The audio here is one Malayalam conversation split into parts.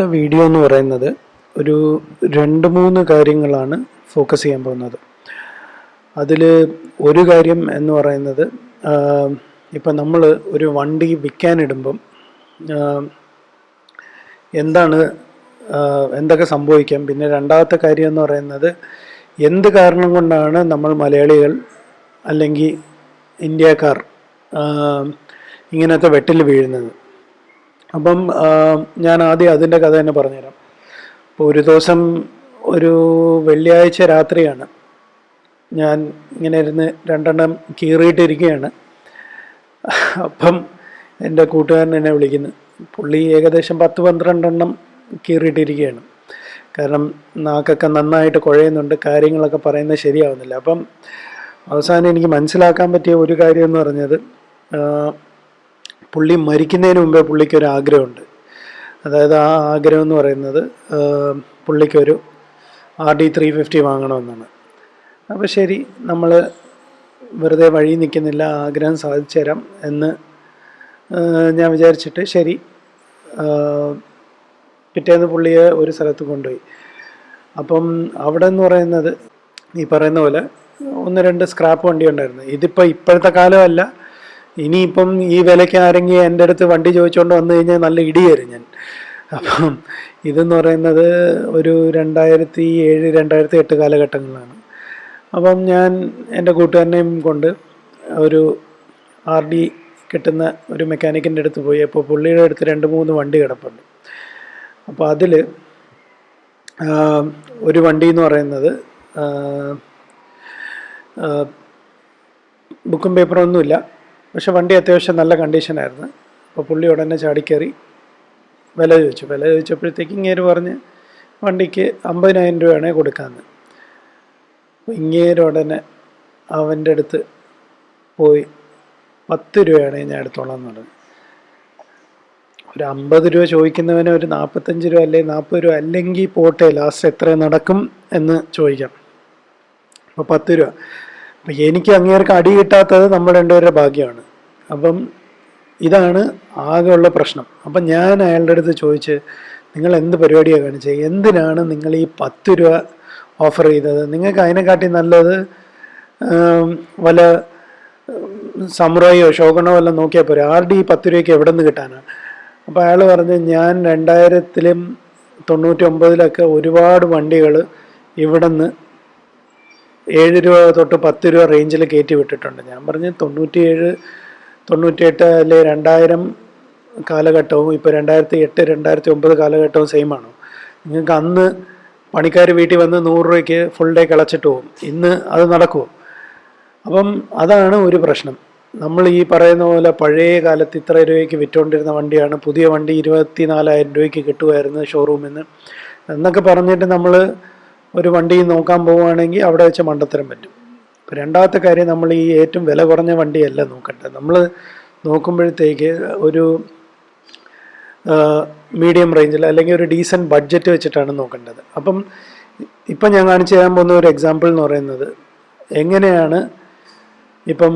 ഇന്നത്തെ വീഡിയോ എന്ന് പറയുന്നത് ഒരു രണ്ട് മൂന്ന് കാര്യങ്ങളാണ് ഫോക്കസ് ചെയ്യാൻ പോകുന്നത്. അതിൽ ഒരു കാര്യം എന്ന് പറയുന്നത് ഇപ്പം നമ്മൾ ഒരു വണ്ടി വിൽക്കാനിടുമ്പം എന്താണ് എന്തൊക്കെ സംഭവിക്കാം? പിന്നെ രണ്ടാമത്തെ കാര്യം എന്ന് പറയുന്നത് എന്ത് കാരണം കൊണ്ടാണ് നമ്മൾ മലയാളികൾ അല്ലെങ്കിൽ ഇന്ത്യക്കാർ ഇങ്ങനത്തെ വെട്ടിൽ വീഴുന്നത്? അപ്പം ഞാൻ ആദ്യം അതിന്റെ കഥ തന്നെ പറഞ്ഞുതരാം. അപ്പോൾ ഒരു ദിവസം ഒരു വെള്ളിയാഴ്ച രാത്രിയാണ്. ഞാൻ ഇങ്ങനെ ഇരുന്ന് രണ്ടെണ്ണം കീറിയിട്ടിരിക്കുകയാണ്. അപ്പം എന്റെ കൂട്ടുകാരൻ എന്നെ വിളിക്കുന്നു. പുള്ളി ഏകദേശം പത്ത് പന്ത്രണ്ടെണ്ണം കീറിയിട്ടിരിക്കുകയാണ്. കാരണം നാക്കൊക്കെ നന്നായിട്ട് കുഴയുന്നുണ്ട് കാര്യങ്ങളൊക്കെ പറയുന്നത് ശരിയാവുന്നില്ല. അപ്പം അവസാനം എനിക്ക് മനസ്സിലാക്കാൻ പറ്റിയ ഒരു കാര്യം എന്ന് പറഞ്ഞത് പുള്ളി മരിക്കുന്നതിന് മുമ്പേ പുള്ളിക്കൊരു ആഗ്രഹമുണ്ട്. അതായത് ആ ആഗ്രഹം എന്ന് പറയുന്നത് പുള്ളിക്കൊരു ആർ ഡി ത്രീ ഫിഫ്റ്റി വാങ്ങണമെന്നാണ്. അപ്പോൾ ശരി നമ്മൾ വെറുതെ വഴി നിൽക്കുന്നില്ല ആഗ്രഹം സാധിച്ചു തരാം എന്ന് ഞാൻ വിചാരിച്ചിട്ട് ശരി പിറ്റേന്ന് പുള്ളിയെ ഒരു സ്ഥലത്ത് കൊണ്ടുപോയി. അപ്പം അവിടെ എന്ന് പറയുന്നത് ഈ പറയുന്ന പോലെ ഒന്ന് രണ്ട് സ്ക്രാപ്പ് വണ്ടി ഉണ്ടായിരുന്നു. ഇതിപ്പോൾ ഇപ്പോഴത്തെ കാലമല്ല ഇനിയിപ്പം ഈ വിലയ്ക്ക് ആരെങ്കിലും എന്റെ അടുത്ത് വണ്ടി ചോദിച്ചുകൊണ്ട് വന്നു കഴിഞ്ഞാൽ നല്ല ഇടിയായിരുന്നു ഞാൻ. അപ്പം ഇതെന്ന് പറയുന്നത് ഒരു രണ്ടായിരത്തി ഏഴ് രണ്ടായിരത്തി എട്ട് കാലഘട്ടങ്ങളിലാണ്. അപ്പം ഞാൻ എന്റെ കൂട്ടുകാരനെയും കൊണ്ട് ഒരു ആർ ഡി കിട്ടുന്ന ഒരു മെക്കാനിക്കിന്റെ അടുത്ത് പോയി. അപ്പോൾ പുള്ളിയുടെ അടുത്ത് രണ്ട് മൂന്ന് വണ്ടി കിടപ്പുണ്ട്. അപ്പോൾ അതിൽ ഒരു വണ്ടി എന്ന് പറയുന്നത് ബുക്കും പേപ്പറും ഒന്നുമില്ല. പക്ഷെ വണ്ടി അത്യാവശ്യം നല്ല കണ്ടീഷനായിരുന്നു. അപ്പോൾ പുള്ളി ഉടനെ ചാടിക്കയറി വില ചോദിച്ചു. വില ചോദിച്ചപ്പോഴത്തേക്ക് ഇങ്ങേര് പറഞ്ഞ് വണ്ടിക്ക് അമ്പതിനായിരം രൂപയാണ് കൊടുക്കാമെന്ന്. ഇങ്ങേര് ഉടനെ അവന്റെ അടുത്ത് പോയി പത്ത് രൂപയാണ് ഞാൻ എടുത്തോളാം എന്ന് പറഞ്ഞു. ഒരു അമ്പത് രൂപ ചോദിക്കുന്നവന് ഒരു നാൽപ്പത്തഞ്ച് രൂപ അല്ലെങ്കിൽ നാൽപ്പത് രൂപ അല്ലെങ്കിൽ പോട്ടെ ലാസ്റ്റ് എത്ര നടക്കും എന്ന് ചോദിക്കാം. അപ്പോൾ പത്ത് രൂപ. അപ്പം എനിക്ക് അങ്ങേർക്ക് അടി കിട്ടാത്തത് നമ്മൾ രണ്ടുപേരുടെ ഭാഗ്യമാണ്. അപ്പം ഇതാണ് ആകെയുള്ള പ്രശ്നം. അപ്പം ഞാൻ അയാളുടെ അടുത്ത് ചോദിച്ച് നിങ്ങൾ എന്ത് പരിപാടിയാണ് കാണിച്ചത് എന്തിനാണ് നിങ്ങൾ ഈ പത്ത് രൂപ ഓഫർ ചെയ്തത്? നിങ്ങൾക്ക് അതിനെക്കാട്ടി നല്ലത് വല്ല സമുറായിയോ ശോകണോ വല്ല നോക്കിയാൽ പോരെ. ആരുടെ ഈ പത്ത് രൂപയ്ക്ക് എവിടെ നിന്ന് കിട്ടാനാണ് അപ്പോൾ അയാൾ പറഞ്ഞ് ഞാൻ രണ്ടായിരത്തിലും തൊണ്ണൂറ്റി ഒമ്പതിലൊക്കെ ഒരുപാട് വണ്ടികൾ ഇവിടെ നിന്ന് ഏഴ് രൂപ തൊട്ട് പത്ത് രൂപ റേഞ്ചിൽ കയറ്റി വിട്ടിട്ടുണ്ട്. ഞാൻ പറഞ്ഞ് തൊണ്ണൂറ്റിയേഴ് തൊണ്ണൂറ്റിയെട്ട് അല്ലെ രണ്ടായിരം കാലഘട്ടവും ഇപ്പോൾ രണ്ടായിരത്തി എട്ട് രണ്ടായിരത്തി ഒമ്പത് കാലഘട്ടവും സെയിം ആണോ. നിങ്ങൾക്ക് അന്ന് പണിക്കാർ വീട്ടിൽ വന്ന് നൂറ് രൂപയ്ക്ക് ഫുൾ ഡേ കളച്ചിട്ട് പോകും ഇന്ന് അത് നടക്കുമോ അപ്പം അതാണ് ഒരു പ്രശ്നം. നമ്മൾ ഈ പറയുന്ന പോലെ പഴയ കാലത്ത് ഇത്ര രൂപയ്ക്ക് വിറ്റുകൊണ്ടിരുന്ന വണ്ടിയാണ്. പുതിയ വണ്ടി ഇരുപത്തി നാലായിരം രൂപയ്ക്ക് കിട്ടുമായിരുന്നു ഷോറൂമിൽ നിന്ന് എന്നൊക്കെ പറഞ്ഞിട്ട് നമ്മൾ ഒരു വണ്ടി നോക്കാൻ പോവുകയാണെങ്കിൽ അവിടെ വെച്ച് മണ്ടത്തരം പറ്റും. ഇപ്പം രണ്ടാമത്തെ കാര്യം നമ്മൾ ഈ ഏറ്റവും വില കുറഞ്ഞ വണ്ടിയല്ല നോക്കട്ടെ നമ്മൾ നോക്കുമ്പോഴത്തേക്ക് ഒരു മീഡിയം റേഞ്ചിൽ അല്ലെങ്കിൽ ഒരു ഡീസന്റ് ബഡ്ജറ്റ് വെച്ചിട്ടാണ് നോക്കേണ്ടത്. അപ്പം ഇപ്പം ഞാൻ കാണിച്ചു തരാൻ പോകുന്ന ഒരു എക്സാമ്പിൾ എന്ന് പറയുന്നത് എങ്ങനെയാണ് ഇപ്പം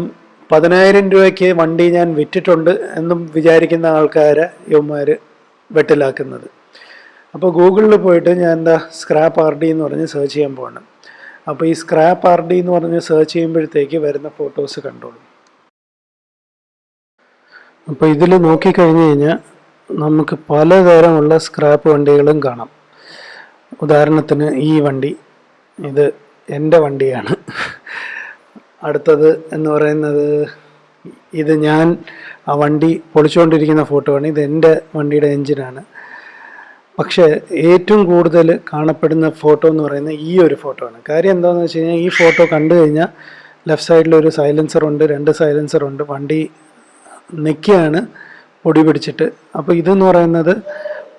പതിനായിരം രൂപയ്ക്ക് വണ്ടി ഞാൻ വിറ്റിട്ടുണ്ട് എന്നും വിചാരിക്കുന്ന ആൾക്കാരെ യവന്മാർ വെട്ടിലാക്കുന്നത്. അപ്പോൾ ഗൂഗിളിൽ പോയിട്ട് ഞാൻ എന്താ സ്ക്രാപ്പ് ആർ ഡി എന്ന് പറഞ്ഞ് സെർച്ച് ചെയ്യാൻ പോകണം അപ്പോൾ ഈ സ്ക്രാപ്പ് ആർ ഡി എന്ന് പറഞ്ഞ് സെർച്ച് ചെയ്യുമ്പോഴത്തേക്ക് വരുന്ന ഫോട്ടോസ് കണ്ടോളൂ. അപ്പോൾ ഇതിൽ നോക്കിക്കഴിഞ്ഞ് കഴിഞ്ഞാൽ നമുക്ക് പലതരമുള്ള സ്ക്രാപ്പ് വണ്ടികളും കാണാം. ഉദാഹരണത്തിന് ഈ വണ്ടി ഇത് എന്റെ വണ്ടിയാണ്. അടുത്തത് എന്ന് പറയുന്നത് ഇത് ഞാൻ ആ വണ്ടി പൊളിച്ചുകൊണ്ടിരിക്കുന്ന ഫോട്ടോ ആണ് ഇത് എന്റെ വണ്ടിയുടെ എൻജിനാണ്. പക്ഷേ ഏറ്റവും കൂടുതൽ കാണപ്പെടുന്ന ഫോട്ടോ എന്ന് പറയുന്നത് ഈ ഒരു ഫോട്ടോ ആണ്. കാര്യം എന്താണെന്ന് വെച്ച് കഴിഞ്ഞാൽ ഈ ഫോട്ടോ കണ്ടു കഴിഞ്ഞാൽ ലെഫ്റ്റ് സൈഡിൽ ഒരു സൈലൻസർ ഉണ്ട് രണ്ട് സൈലൻസർ ഉണ്ട് വണ്ടി നിൽക്കുകയാണ് പൊടി പിടിച്ചിട്ട്. അപ്പോൾ ഇതെന്ന് പറയുന്നത്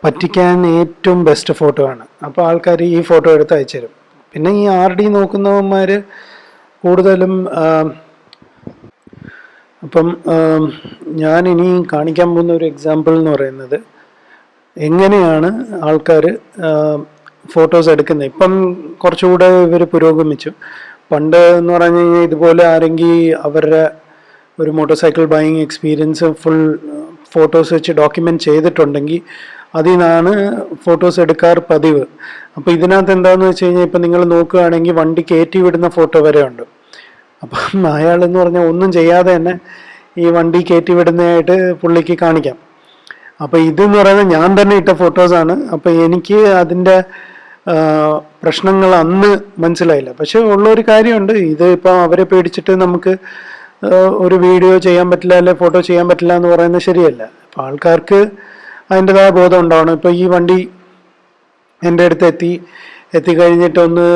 പറ്റിക്കാൻ ഏറ്റവും ബെസ്റ്റ് ഫോട്ടോ ആണ്. അപ്പോൾ ആൾക്കാർ ഈ ഫോട്ടോ എടുത്ത് അയച്ചു തരും. പിന്നെ ഈ ആർ ഡി നോക്കുന്നവന്മാർ കൂടുതലും അപ്പം ഞാൻ ഇനി കാണിക്കാൻ പോകുന്ന ഒരു എക്സാമ്പിൾ എന്ന് പറയുന്നത് എങ്ങനെയാണ് ആൾക്കാർ ഫോട്ടോസ് എടുക്കുന്നത്? ഇപ്പം കുറച്ചുകൂടെ ഇവർ പുരോഗമിച്ചു. പണ്ട് എന്ന് പറഞ്ഞു കഴിഞ്ഞാൽ ഇതുപോലെ ആരെങ്കിൽ അവരുടെ ഒരു motorcycle buying experience full photos വെച്ച് ഡോക്യുമെന്റ് ചെയ്തിട്ടുണ്ടെങ്കിൽ അതിൽ നിന്നാണ് ഫോട്ടോസ് എടുക്കാറ് പതിവ്. അപ്പോൾ ഇതിനകത്ത് എന്താണെന്ന് വെച്ച് കഴിഞ്ഞാൽ ഇപ്പം നിങ്ങൾ നോക്കുകയാണെങ്കിൽ വണ്ടി കയറ്റി വിടുന്ന ഫോട്ടോ വരെ ഉണ്ട്. അപ്പം അയാളെന്ന് പറഞ്ഞാൽ ഒന്നും ചെയ്യാതെ തന്നെ ഈ വണ്ടി കയറ്റി വിടുന്നതായിട്ട് പുള്ളിക്ക് കാണിക്കാം. അപ്പോൾ ഇതെന്ന് പറയുന്നത് ഞാൻ തന്നെ ഇട്ട ഫോട്ടോസാണ് അപ്പോൾ എനിക്ക് അതിന്റെ പ്രശ്നങ്ങൾ അന്ന് മനസ്സിലായില്ല. പക്ഷെ ഉള്ളൊരു കാര്യമുണ്ട്. ഇത് ഇപ്പം അവരെ പേടിച്ചിട്ട് നമുക്ക് ഒരു വീഡിയോ ചെയ്യാൻ പറ്റില്ല അല്ലെ ഫോട്ടോ ചെയ്യാൻ പറ്റില്ല എന്ന് പറയുന്നത് ശരിയല്ല. അപ്പം ആൾക്കാർക്ക് അതിന്റെതായ ബോധം ഉണ്ടാവണം. ഇപ്പോൾ ഈ വണ്ടി എന്റെ അടുത്ത് എത്തി. എത്തിക്കഴിഞ്ഞിട്ട് ഒന്ന്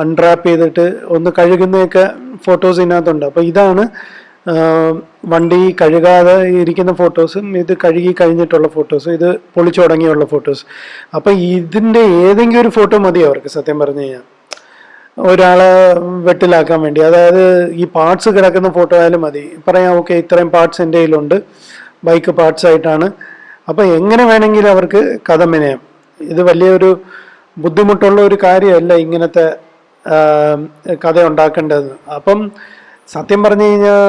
അൺട്രാപ്പ് ചെയ്തിട്ട് ഒന്ന് കഴുകുന്നതൊക്കെ ഫോട്ടോസ് ഇതിനകത്തുണ്ട്. അപ്പോൾ ഇതാണ് വണ്ടി കഴുകാതെ ഇരിക്കുന്ന ഫോട്ടോസും ഇത് കഴുകി കഴിഞ്ഞിട്ടുള്ള ഫോട്ടോസ് ഇത് പൊളിച്ചു തുടങ്ങിയുള്ള ഫോട്ടോസ്. അപ്പം ഇതിന്റെ ഏതെങ്കിലും ഒരു ഫോട്ടോ മതി അവർക്ക് സത്യം പറഞ്ഞു കഴിഞ്ഞാൽ ഒരാളെ വെട്ടിലാക്കാൻ വേണ്ടി. അതായത് ഈ പാർട്സ് കിടക്കുന്ന ഫോട്ടോ ആയാലും മതി. പറയാം ഓക്കെ ഇത്രയും പാർട്സ് എന്റെ കയ്യിലുണ്ട്. ബൈക്ക് പാർട്സ് ആയിട്ടാണ്. അപ്പം എങ്ങനെ വേണമെങ്കിലും അവർക്ക് കഥ മെനയാം. ഇത് വലിയൊരു ബുദ്ധിമുട്ടുള്ള ഒരു കാര്യമല്ല ഇങ്ങനത്തെ കഥ ഉണ്ടാക്കേണ്ടത്. അപ്പം സത്യം പറഞ്ഞു കഴിഞ്ഞാൽ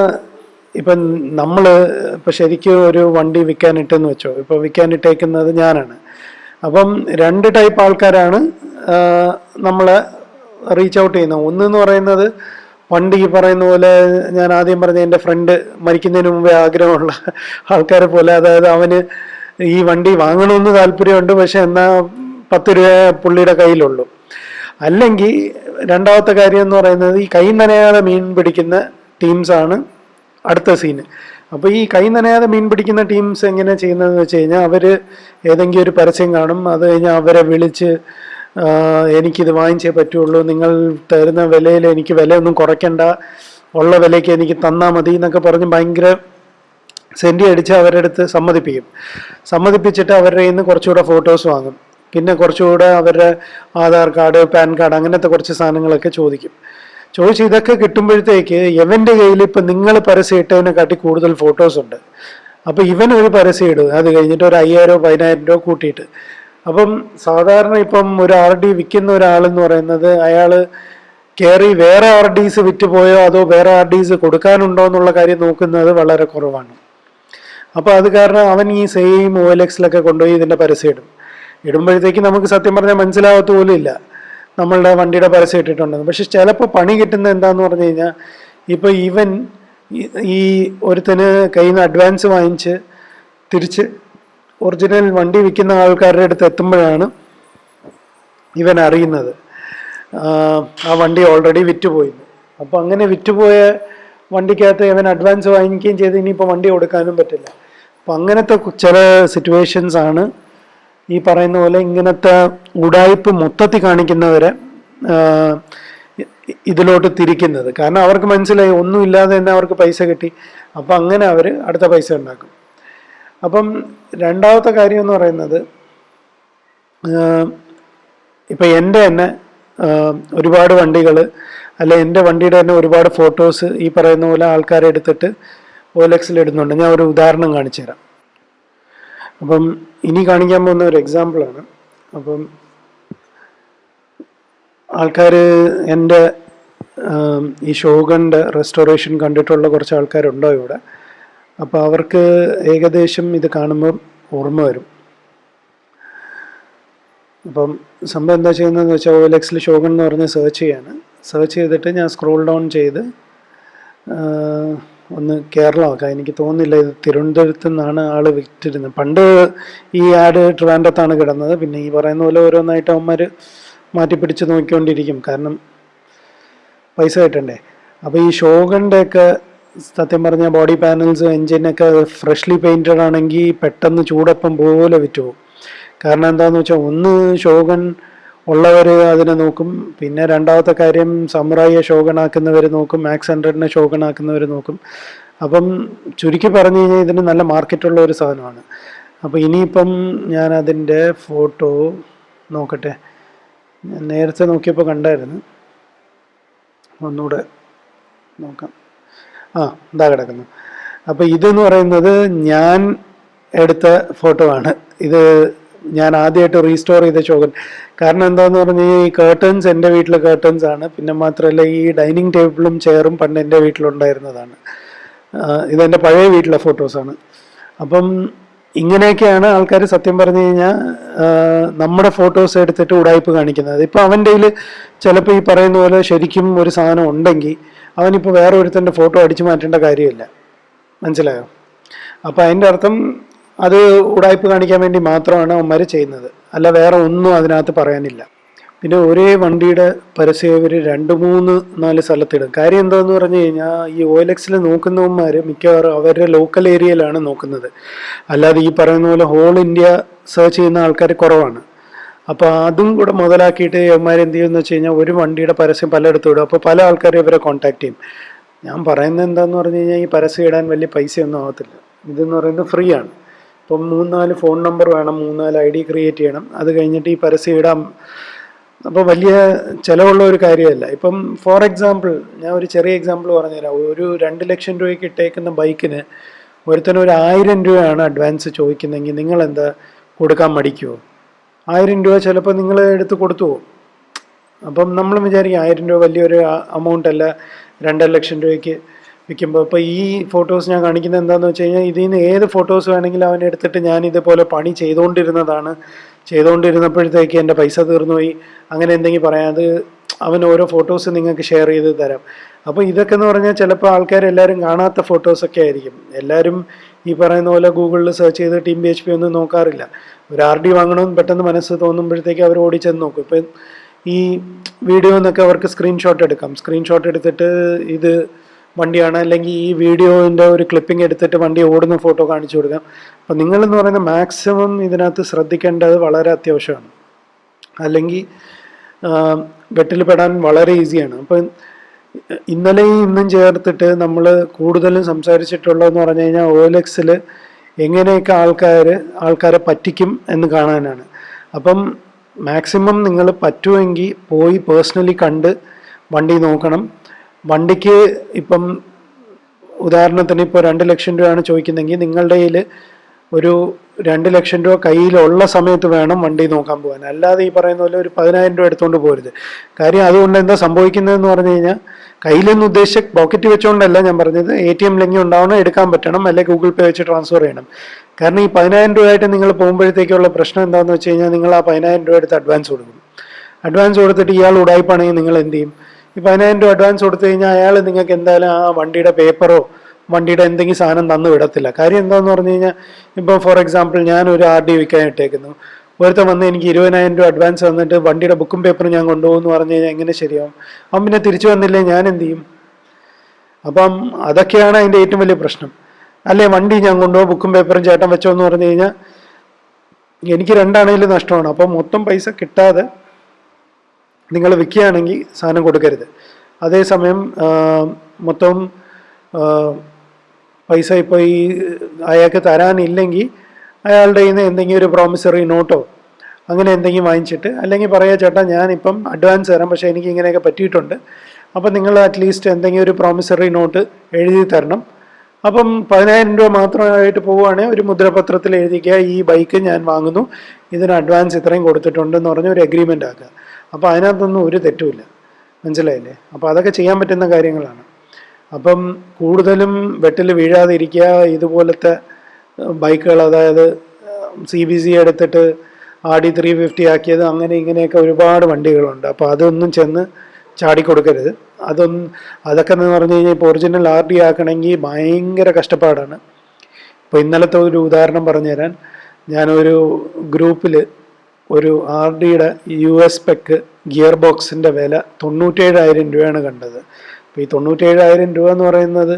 ഇപ്പം നമ്മൾ ഇപ്പം ശരിക്കും ഒരു വണ്ടി വിൽക്കാനിട്ടെന്ന് വെച്ചോ ഇപ്പം വിൽക്കാനിട്ടേക്കുന്നത് ഞാനാണ്. അപ്പം രണ്ട് ടൈപ്പ് ആൾക്കാരാണ് നമ്മളെ റീച്ച് ഔട്ട് ചെയ്യുന്നത്. ഒന്നെന്ന് പറയുന്നത് പണ്ട് ഈ പറയുന്ന പോലെ ഞാൻ ആദ്യം പറഞ്ഞ എന്റെ ഫ്രണ്ട് മരിക്കുന്നതിന് മുമ്പേ ആഗ്രഹമുള്ള ആൾക്കാരെ പോലെ അതായത് അവന് ഈ വണ്ടി വാങ്ങണമെന്ന് താല്പര്യമുണ്ട് പക്ഷെ എന്നാൽ പത്ത് രൂപ പുള്ളിയുടെ കയ്യിലുള്ളൂ. അല്ലെങ്കിൽ രണ്ടാമത്തെ കാര്യം എന്ന് പറയുന്നത് ഈ കൈ നനയാതെ മീൻ പിടിക്കുന്ന ടീംസാണ് അടുത്ത സീന് അപ്പോൾ ഈ കൈ നനയാതെ മീൻ പിടിക്കുന്ന ടീംസ് എങ്ങനെ ചെയ്യുന്നതെന്ന് വെച്ച് കഴിഞ്ഞാൽ അവർ ഏതെങ്കിലും ഒരു പരസ്യം കാണും. അത് കഴിഞ്ഞാൽ അവരെ വിളിച്ച് എനിക്കിത് വാങ്ങിച്ചേ പറ്റുള്ളൂ. നിങ്ങൾ തരുന്ന വിലയിൽ എനിക്ക് വിലയൊന്നും കുറയ്ക്കണ്ട. ഉള്ള വിലയ്ക്ക് എനിക്ക് തന്നാൽ മതി എന്നൊക്കെ പറഞ്ഞ് ഭയങ്കര സെന്റി അടിച്ച് അവരുടെ അടുത്ത് സമ്മതിപ്പിക്കും. സമ്മതിപ്പിച്ചിട്ട് അവരുടെ കയ്യിൽ നിന്ന് കുറച്ചുകൂടെ ഫോട്ടോസ് വാങ്ങും. പിന്നെ കുറച്ചുകൂടെ അവരുടെ ആധാർ കാർഡ് പാൻ കാർഡ് അങ്ങനത്തെ കുറച്ച് സാധനങ്ങളൊക്കെ ചോദിക്കും. ചോദിച്ച് ഇതൊക്കെ കിട്ടുമ്പോഴത്തേക്ക് ഇവന്റെ കയ്യിൽ ഇപ്പം നിങ്ങൾ പരസ്യം ഇട്ടതിനെക്കാട്ടി കൂടുതൽ ഫോട്ടോസ് ഉണ്ട്. അപ്പോൾ ഇവൻ ഒരു പരസ്യം ഇടും. അത് കഴിഞ്ഞിട്ട് ഒരു അയ്യായിരോ പതിനായിരം രൂപ കൂട്ടിയിട്ട്. അപ്പം സാധാരണ ഇപ്പം ഒരു ആർ ഡി വിൽക്കുന്ന ഒരാളെന്ന് പറയുന്നത് അയാൾ കയറി വേറെ ആർ ഡീസ് വിറ്റ് പോയോ അതോ വേറെ ആർ ഡീസ് കൊടുക്കാനുണ്ടോ എന്നുള്ള കാര്യം നോക്കുന്നത് വളരെ കുറവാണ്. അപ്പോൾ അത് കാരണം അവൻ ഈ സെയിം ഒ എൽ എക്സിലൊക്കെ കൊണ്ടുപോയി ഇതിന്റെ പരസ്യം ഇടും. ഇടുമ്പോഴത്തേക്ക് നമുക്ക് സത്യം പറഞ്ഞാൽ മനസ്സിലാവത്ത പോലും ഇല്ല. നമ്മളുടെ വണ്ടിയുടെ പരസ്യം ഇട്ടിട്ടുണ്ടെന്ന്. പക്ഷെ ചിലപ്പോൾ പണി കിട്ടുന്നത് എന്താന്ന് പറഞ്ഞു കഴിഞ്ഞാൽ ഇപ്പോൾ ഇവൻ ഈ- ഒരുത്തന് കയ്യിൽ നിന്ന് അഡ്വാൻസ് വാങ്ങിച്ച് തിരിച്ച് ഒറിജിനൽ വണ്ടി വിൽക്കുന്ന ആൾക്കാരുടെ അടുത്ത് എത്തുമ്പോഴാണ് ഇവൻ അറിയുന്നത്. ആ, ആ വണ്ടി ഓൾറെഡി വിറ്റുപോയി. അപ്പോൾ അങ്ങനെ വിറ്റുപോയ വണ്ടിക്കകത്ത് ഇവൻ അഡ്വാൻസ് വാങ്ങിക്കുകയും ചെയ്ത് ഇനിയിപ്പോൾ വണ്ടി കൊടുക്കാനും പറ്റില്ല. അപ്പം അങ്ങനത്തെ ചില സിറ്റുവേഷൻസ് ആണ് ഈ പറയുന്ന പോലെ ഇങ്ങനത്തെ ഉടായ്പ് മൊത്തത്തിൽ കാണിക്കുന്നവരെ ഇതിലോട്ട് തിരിക്കുന്നത്. കാരണം അവർക്ക് മനസ്സിലായി ഒന്നുമില്ലാതെ തന്നെ അവർക്ക് പൈസ കിട്ടി. അപ്പം അങ്ങനെ അവർ അടുത്ത പൈസ ഉണ്ടാക്കും. അപ്പം രണ്ടാമത്തെ കാര്യം എന്ന് പറയുന്നത് ഇപ്പം എന്റെ തന്നെ ഒരുപാട് വണ്ടികൾ അല്ലെ എന്റെ വണ്ടിയുടെ തന്നെ ഒരുപാട് ഫോട്ടോസ് ഈ പറയുന്ന പോലെ ആൾക്കാരെ എടുത്തിട്ട് ഓലക്സിൽ ഇടുന്നുണ്ട്. ഞാൻ ഒരു ഉദാഹരണം കാണിച്ചു തരാം അപ്പം ഇനി കാണിക്കാൻ പോകുന്ന ഒരു എക്സാമ്പിളാണ് അപ്പം ആൾക്കാർ എന്റെ ഈ ഷോഗന്റെ റെസ്റ്റോറേഷൻ കണ്ടിട്ടുള്ള കുറച്ച് ആൾക്കാരുണ്ടോ ഇവിടെ? അപ്പോൾ അവർക്ക് ഏകദേശം ഇത് കാണുമ്പോൾ ഓർമ്മ വരും. അപ്പം സംഭവം എന്താ ചെയ്യുന്നതെന്ന് വെച്ചാൽ എൽ എക്സിൽ ഷോഗൺ എന്ന് പറഞ്ഞ് സെർച്ച് ചെയ്യാണ്. സെർച്ച് ചെയ്തിട്ട് ഞാൻ സ്ക്രോൾ ഡൗൺ ചെയ്ത് ഒന്ന് കേരളമാക്കാം. എനിക്ക് തോന്നുന്നില്ല ഇത് തിരുവനന്തപുരത്ത് നിന്നാണ് ആൾ വിറ്റിരുന്നത് പണ്ട് ഈ ആഡ് ട്രിവാൻഡത്താണ് കിടന്നത്. പിന്നെ ഈ പറയുന്ന പോലെ ഓരോന്നായിട്ട് അവന്മാർ മാറ്റി പിടിച്ച് നോക്കിക്കൊണ്ടിരിക്കും. കാരണം പൈസ കിട്ടണ്ടേ. അപ്പോൾ ഈ ഷോഗന്റെ ഒക്കെ സത്യം പറഞ്ഞാൽ ബോഡി പാനൽസ് എൻജിനൊക്കെ ഫ്രഷ്ലി പെയിന്റഡ് ആണെങ്കിൽ പെട്ടെന്ന് ചൂടപ്പം പോലെ വിറ്റുപോകും. കാരണം എന്താണെന്ന് വെച്ചാൽ ഒന്ന് ഷോഗൺ ഉള്ളവർ അതിനെ നോക്കും. പിന്നെ രണ്ടാമത്തെ കാര്യം സമുറായിയെ ശോകണാക്കുന്നവർ നോക്കും. മാക്സ് ഹൺഡ്രഡിനെ ശോകണാക്കുന്നവർ നോക്കും. അപ്പം ചുരുക്കി പറഞ്ഞു കഴിഞ്ഞാൽ ഇതിന് നല്ല മാർക്കറ്റുള്ള ഒരു സാധനമാണ്. അപ്പോൾ ഇനിയിപ്പം ഞാൻ അതിന്റെ ഫോട്ടോ നോക്കട്ടെ. നേരത്തെ നോക്കിയപ്പോൾ കണ്ടായിരുന്നു. ഒന്നുകൂടെ നോക്കാം. ആ ഇതാ കിടക്കുന്നു. അപ്പോൾ ഇതെന്ന് പറയുന്നത് ഞാൻ എടുത്ത ഫോട്ടോ ആണ്. ഇത് ഞാൻ ആദ്യമായിട്ട് റീസ്റ്റോർ ചെയ്ത ചോകൻ. കാരണം എന്താന്ന് പറഞ്ഞു കഴിഞ്ഞാൽ ഈ കേർട്ടൻസ് എന്റെ വീട്ടിലെ കേർട്ടൻസ് ആണ്. പിന്നെ മാത്രമല്ല ഈ ഡൈനിങ് ടേബിളും ചെയറും പണ്ട് എന്റെ വീട്ടിലുണ്ടായിരുന്നതാണ്. ഇതെന്റെ പഴയ വീട്ടിലെ ഫോട്ടോസാണ് അപ്പം ഇങ്ങനെയൊക്കെയാണ് ആൾക്കാർ സത്യം പറഞ്ഞു കഴിഞ്ഞാൽ നമ്മുടെ ഫോട്ടോസ് എടുത്തിട്ട് ഉടായ്പ് കാണിക്കുന്നത്. ഇപ്പോൾ അവന്റെ കയ്യിൽ ചിലപ്പോൾ ഈ പറയുന്ന പോലെ ശരിക്കും ഒരു സാധനം ഉണ്ടെങ്കിൽ അവനിപ്പോൾ വേറെ ഒരുത്തന്റെ ഫോട്ടോ അടിച്ചു മാറ്റേണ്ട കാര്യമില്ല. മനസ്സിലായോ? അപ്പോൾ അതിന്റെ അർത്ഥം അത് ഉടായ്പ കാണിക്കാൻ വേണ്ടി മാത്രമാണ് അവന്മാർ ചെയ്യുന്നത്. അല്ല വേറെ ഒന്നും അതിനകത്ത് പറയാനില്ല. പിന്നെ ഒരേ വണ്ടിയുടെ പരസ്യം ഇവർ രണ്ട് മൂന്ന് നാല് സ്ഥലത്തിടും. കാര്യം എന്താന്ന് പറഞ്ഞു കഴിഞ്ഞാൽ ഈ ഒ എൽ എക്സിൽ നോക്കുന്നവന്മാർ മിക്കവാറും അവരുടെ ലോക്കൽ ഏരിയയിലാണ് നോക്കുന്നത്. അല്ലാതെ ഈ പറയുന്ന പോലെ ഹോൾ ഇന്ത്യ സെർച്ച് ചെയ്യുന്ന ആൾക്കാർ കുറവാണ്. അപ്പോൾ അതും കൂടെ മുതലാക്കിയിട്ട് ഇവന്മാർ എന്ത് ചെയ്യുമെന്ന് വെച്ച് കഴിഞ്ഞാൽ ഒരു വണ്ടിയുടെ പരസ്യം പലയിടത്തും ഇടും. അപ്പോൾ പല ആൾക്കാരും ഇവരെ കോൺടാക്ട് ചെയ്യും. ഞാൻ പറയുന്നത് എന്താണെന്ന് പറഞ്ഞു കഴിഞ്ഞാൽ ഈ പരസ്യം ഇടാൻ വലിയ പൈസയൊന്നും ആവത്തില്ല. ഇതെന്ന് പറയുന്നത് ഫ്രീ ആണ്. ഇപ്പം മൂന്നാൽ ഫോൺ നമ്പർ വേണം മൂന്നാൽ ഐ ഡി ക്രിയേറ്റ് ചെയ്യണം. അത് കഴിഞ്ഞിട്ട് ഈ പരസ്യം ഇടാം. അപ്പോൾ വലിയ ചിലവുള്ള ഒരു കാര്യമല്ല. ഇപ്പം ഫോർ എക്സാമ്പിൾ ഞാൻ ഒരു ചെറിയ എക്സാമ്പിൾ പറഞ്ഞുതരാം. ഒരു രണ്ട് ലക്ഷം രൂപയ്ക്ക് ഇട്ടേക്കുന്ന ബൈക്കിന് ഒരുത്തന് ഒരു ആയിരം രൂപയാണ് അഡ്വാൻസ് ചോദിക്കുന്നതെങ്കിൽ നിങ്ങൾ എന്താ കൊടുക്കാൻ മടിക്കുമോ ആയിരം രൂപ ചിലപ്പോൾ നിങ്ങൾ എടുത്ത് കൊടുത്തു പോകും. അപ്പം നമ്മൾ വിചാരിക്കും ആയിരം രൂപ വലിയൊരു അമൗണ്ട് അല്ല രണ്ടര ലക്ഷം രൂപയ്ക്ക് വിൽക്കുമ്പോൾ ഇപ്പോൾ ഈ ഫോട്ടോസ് ഞാൻ കാണിക്കുന്നത് എന്താണെന്ന് വെച്ച് കഴിഞ്ഞാൽ ഇതിൽ നിന്ന് ഏത് ഫോട്ടോസ് വേണമെങ്കിലും അവൻ എടുത്തിട്ട് ഞാൻ ഇതുപോലെ പണി ചെയ്തുകൊണ്ടിരുന്നതാണ് ചെയ്തുകൊണ്ടിരുന്നപ്പോഴത്തേക്ക് എന്റെ പൈസ തീർന്നുപോയി. അങ്ങനെ എന്തെങ്കിലും പറയാം അത് അവൻ ഓരോ ഫോട്ടോസ് നിങ്ങൾക്ക് ഷെയർ ചെയ്ത് തരാം. അപ്പോൾ ഇതൊക്കെ എന്ന് പറഞ്ഞാൽ ചിലപ്പോൾ ആൾക്കാർ എല്ലാവരും കാണാത്ത ഫോട്ടോസൊക്കെ ആയിരിക്കും. എല്ലാവരും ഈ പറയുന്ന പോലെ ഗൂഗിളിൽ സെർച്ച് ചെയ്ത് ടീം ബി എച്ച് പി ഒന്നും നോക്കാറില്ല. ഒരു ആർ ഡി വാങ്ങണമെന്ന് പെട്ടെന്ന് മനസ്സ് തോന്നുമ്പോഴത്തേക്ക് അവർ ഓടിച്ചെന്ന് നോക്കും. ഇപ്പം ഈ വീഡിയോ എന്നൊക്കെ അവർക്ക് സ്ക്രീൻഷോട്ട് എടുക്കാം. സ്ക്രീൻഷോട്ട് എടുത്തിട്ട് ഇത് വണ്ടിയാണ്. അല്ലെങ്കിൽ ഈ വീഡിയോന്റെ ഒരു ക്ലിപ്പിംഗ് എടുത്തിട്ട് വണ്ടി ഓടുന്ന ഫോട്ടോ കാണിച്ചു കൊടുക്കാം. അപ്പം നിങ്ങളെന്ന് പറയുന്ന മാക്സിമം ഇതിനകത്ത് ശ്രദ്ധിക്കേണ്ടത് വളരെ അത്യാവശ്യമാണ്. അല്ലെങ്കിൽ വെട്ടിൽ പെടാൻ വളരെ ഈസിയാണ് അപ്പം ഇന്നലെയും ഇന്നും ചേർത്തിട്ട് നമ്മൾ കൂടുതലും സംസാരിച്ചിട്ടുള്ളതെന്ന് പറഞ്ഞു കഴിഞ്ഞാൽ ഓലെക്സിൽ എങ്ങനെയൊക്കെ ആൾക്കാർ ആൾക്കാരെ പറ്റിക്കും എന്ന് കാണാനാണ്. അപ്പം മാക്സിമം നിങ്ങൾ പറ്റുമെങ്കിൽ പോയി പേഴ്സണലി കണ്ട് വണ്ടി നോക്കണം. വണ്ടിക്ക് ഇപ്പം ഉദാഹരണത്തിന് ഇപ്പോൾ രണ്ട് ലക്ഷം രൂപയാണ് ചോദിക്കുന്നതെങ്കിൽ നിങ്ങളുടെ കയ്യിൽ ഒരു രണ്ട് ലക്ഷം രൂപ കയ്യിലുള്ള സമയത്ത് വേണം വണ്ടി നോക്കാൻ പോകാൻ. അല്ലാതെ ഈ പറയുന്ന പോലെ ഒരു പതിനായിരം രൂപ എടുത്തുകൊണ്ട് പോരുത്. കാര്യം അതുകൊണ്ട് എന്താ സംഭവിക്കുന്നതെന്ന് പറഞ്ഞു കഴിഞ്ഞാൽ കയ്യിലെന്ന് ഉദ്ദേശിച്ച പോക്കറ്റ് വെച്ചുകൊണ്ടല്ല ഞാൻ പറഞ്ഞത്. എ ടി എം ലിങ്ക് ഉണ്ടാവണം എടുക്കാൻ പറ്റണം അല്ലെങ്കിൽ ഗൂഗിൾ പേ വെച്ച് ട്രാൻസ്ഫർ ചെയ്യണം. കാരണം ഈ പതിനായിരം രൂപയായിട്ട് നിങ്ങൾ പോകുമ്പോഴത്തേക്കുള്ള പ്രശ്നം എന്താണെന്ന് വെച്ച് കഴിഞ്ഞാൽ നിങ്ങൾ ആ പതിനായിരം രൂപ എടുത്ത് അഡ്വാൻസ് കൊടുക്കും. അഡ്വാൻസ് കൊടുത്തിട്ട് ഇയാൾ ഉടായ്പാണെങ്കിൽ നിങ്ങൾ എന്ത് ചെയ്യും? ഈ പതിനായിരം രൂപ അഡ്വാൻസ് കൊടുത്തു കഴിഞ്ഞാൽ അയാൾ നിങ്ങൾക്ക് എന്തായാലും ആ വണ്ടിയുടെ പേപ്പറോ വണ്ടിയുടെ എന്തെങ്കിലും സാധനം തന്നു വിടത്തില്ല. കാര്യം എന്താണെന്ന് പറഞ്ഞു കഴിഞ്ഞാൽ ഇപ്പോൾ ഫോർ എക്സാമ്പിൾ ഞാൻ ഒരു ആർ ഡി വിൽക്കാൻ ഇട്ടേക്കുന്നു. ഒരുത്തൻ വന്ന് എനിക്ക് ഇരുപതിനായിരം രൂപ അഡ്വാൻസ് തന്നിട്ട് വണ്ടിയുടെ ബുക്കും പേപ്പറും ഞാൻ കൊണ്ടുപോകുന്നു പറഞ്ഞു കഴിഞ്ഞാൽ എങ്ങനെ ശരിയാവും? അവൻ പിന്നെ തിരിച്ചു വന്നില്ലേ ഞാൻ എന്ത് ചെയ്യും? അപ്പം അതൊക്കെയാണ് അതിന്റെ ഏറ്റവും വലിയ പ്രശ്നം. അല്ലേ വണ്ടി ഞാൻ കൊണ്ടുപോകും ബുക്കും പേപ്പറും ചേട്ടൻ വെച്ചോ എന്ന് പറഞ്ഞു കഴിഞ്ഞാൽ എനിക്ക് രണ്ടാണെങ്കിലും നഷ്ടമാണ്. അപ്പം മൊത്തം പൈസ കിട്ടാതെ നിങ്ങൾ വിൽക്കുകയാണെങ്കിൽ സാധനം കൊടുക്കരുത്. അതേസമയം മൊത്തം പൈസ ഇപ്പോൾ ഈ അയാൾക്ക് തരാനില്ലെങ്കിൽ അയാളുടെ കയ്യിൽ നിന്ന് എന്തെങ്കിലും ഒരു പ്രോമിസറി നോട്ടോ അങ്ങനെ എന്തെങ്കിലും വാങ്ങിച്ചിട്ട് അല്ലെങ്കിൽ പറയുക ചേട്ടാ ഞാനിപ്പം അഡ്വാൻസ് തരാം പക്ഷേ എനിക്ക് ഇങ്ങനെയൊക്കെ പറ്റിയിട്ടുണ്ട്. അപ്പം നിങ്ങൾ അറ്റ്ലീസ്റ്റ് എന്തെങ്കിലും ഒരു പ്രോമിസറി നോട്ട് എഴുതി തരണം. അപ്പം പതിനായിരം രൂപ മാത്രമായിട്ട് പോവുകയാണെങ്കിൽ ഒരു മുദ്രപത്രത്തിൽ എഴുതിക്കുക ഈ ബൈക്ക് ഞാൻ വാങ്ങുന്നു ഇതിന് അഡ്വാൻസ് ഇത്രയും കൊടുത്തിട്ടുണ്ടെന്ന് പറഞ്ഞ് ഒരു അഗ്രിമെന്റ് ആക്കുക. അപ്പോൾ അതിനകത്തൊന്നും ഒരു തെറ്റുമില്ല. മനസ്സിലായില്ലേ? അപ്പോൾ അതൊക്കെ ചെയ്യാൻ പറ്റുന്ന കാര്യങ്ങളാണ്. അപ്പം കൂടുതലും വെട്ടിൽ വീഴാതെ വീഴാതിരിക്കുക ഇതുപോലത്തെ ബൈക്കുകൾ അതായത് സി ബി സി എടുത്തിട്ട് ആടി ത്രീ ഫിഫ്റ്റി ആക്കിയത് അങ്ങനെ ഇങ്ങനെയൊക്കെ ഒരുപാട് വണ്ടികളുണ്ട്. അപ്പോൾ അതൊന്നും ചെന്ന് ചാടിക്കൊടുക്കരുത്. അതൊന്നും അതൊക്കെ എന്ന് പറഞ്ഞു കഴിഞ്ഞാൽ ഇപ്പോൾ ഒറിജിനൽ ആർ ഡി ആക്കണമെങ്കിൽ ഭയങ്കര കഷ്ടപ്പാടാണ്. ഇപ്പോൾ ഇന്നലത്തെ ഒരു ഉദാഹരണം പറഞ്ഞുതരാൻ. ഞാനൊരു ഗ്രൂപ്പിൽ ഒരു ആർ ഡിയുടെ യു എസ് പെക്ക് ഗിയർ ബോക്സിന്റെ വില തൊണ്ണൂറ്റേഴായിരം രൂപയാണ് കണ്ടത്. അപ്പോൾ ഈ തൊണ്ണൂറ്റേഴായിരം രൂപ എന്ന് പറയുന്നത്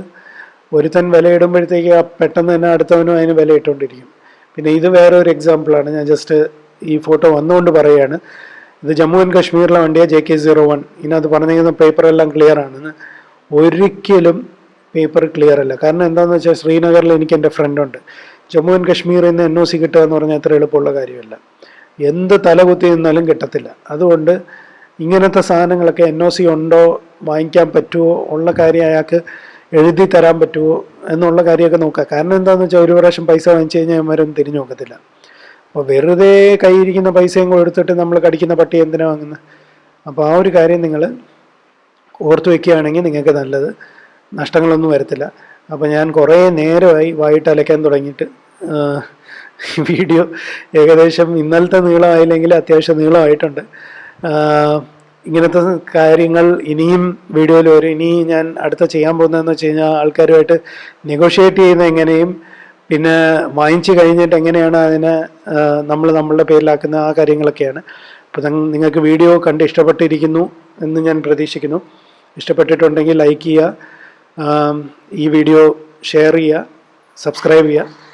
ഒരുത്തൻ വില ഇടുമ്പോഴത്തേക്ക് പെട്ടെന്ന് തന്നെ അടുത്തവനും അതിന് വില ഇട്ടുകൊണ്ടിരിക്കും. പിന്നെ ഇത് വേറെ ഒരു എക്സാമ്പിളാണ് ഞാൻ ജസ്റ്റ് ഈ ഫോട്ടോ വന്നുകൊണ്ട് പറയുകയാണ്. ഇത് ജമ്മു ആൻഡ് കാശ്മീരിലെ വണ്ടിയാണ് ജെ കെ സീറോ വൺ ഇതിനകത്ത് പറഞ്ഞിരിക്കുന്ന പേപ്പർ എല്ലാം ക്ലിയർ ആണെന്ന്. ഒരിക്കലും പേപ്പർ ക്ലിയർ അല്ല. കാരണം എന്താണെന്ന് വെച്ചാൽ ശ്രീനഗറിൽ എനിക്ക് എന്റെ ഫ്രണ്ടുണ്ട് ജമ്മു ആൻഡ് കാശ്മീരിൽ നിന്ന് എൻ ഒ സി കിട്ടുക എന്ന് പറഞ്ഞാൽ അത്ര എളുപ്പമുള്ള കാര്യമല്ല. എന്ത് തലകുത്തി നിന്നാലും കിട്ടത്തില്ല. അതുകൊണ്ട് ഇങ്ങനത്തെ സാധനങ്ങളൊക്കെ എൻ ഒ സി ഉണ്ടോ വാങ്ങിക്കാൻ പറ്റുമോ ഉള്ള കാര്യം അയാൾക്ക് എഴുതി തരാൻ പറ്റുമോ എന്നുള്ള കാര്യമൊക്കെ നോക്കുക. കാരണം എന്താണെന്ന് വെച്ചാൽ ഒരു പ്രാവശ്യം പൈസ വാങ്ങിച്ചു കഴിഞ്ഞാൽ അവന്മാരൊന്നും തിരിഞ്ഞു നോക്കത്തില്ല. അപ്പോൾ വെറുതെ കയ്യിരിക്കുന്ന പൈസയും കൂടെ കൊടുത്തിട്ട് നമ്മൾ കടിക്കുന്ന പട്ടി എന്തിനാ വാങ്ങുന്നത് അപ്പോൾ ആ ഒരു കാര്യം നിങ്ങൾ ഓർത്തു വെക്കുകയാണെങ്കിൽ നിങ്ങൾക്ക് നല്ലത്. നഷ്ടങ്ങളൊന്നും വരത്തില്ല. അപ്പോൾ ഞാൻ കുറേ നേരമായി വായിട്ട് അലക്കാൻ തുടങ്ങിയിട്ട് വീഡിയോ ഏകദേശം ഇന്നലത്തെ നീളമായില്ലെങ്കിൽ അത്യാവശ്യം നീളമായിട്ടുണ്ട്. ഇങ്ങനത്തെ കാര്യങ്ങൾ ഇനിയും വീഡിയോയിൽ വരും. ഇനി ഞാൻ അടുത്ത ചെയ്യാൻ പോകുന്നതെന്ന് വെച്ച് കഴിഞ്ഞാൽ ആൾക്കാരുമായിട്ട് നെഗോഷിയേറ്റ് ചെയ്യുന്ന എങ്ങനെയും പിന്നെ വാങ്ങിച്ചു കഴിഞ്ഞിട്ട് എങ്ങനെയാണ് അതിനെ നമ്മൾ നമ്മളുടെ പേരിലാക്കുന്ന ആ കാര്യങ്ങളൊക്കെയാണ്. അപ്പോൾ നിങ്ങൾക്ക് വീഡിയോ കണ്ട് ഇഷ്ടപ്പെട്ടിരിക്കുന്നു എന്ന് ഞാൻ പ്രതീക്ഷിക്കുന്നു. ഇഷ്ടപ്പെട്ടിട്ടുണ്ടെങ്കിൽ ലൈക്ക് ചെയ്യുക. ഈ വീഡിയോ ഷെയർ ചെയ്യുക. സബ്സ്ക്രൈബ് ചെയ്യുക.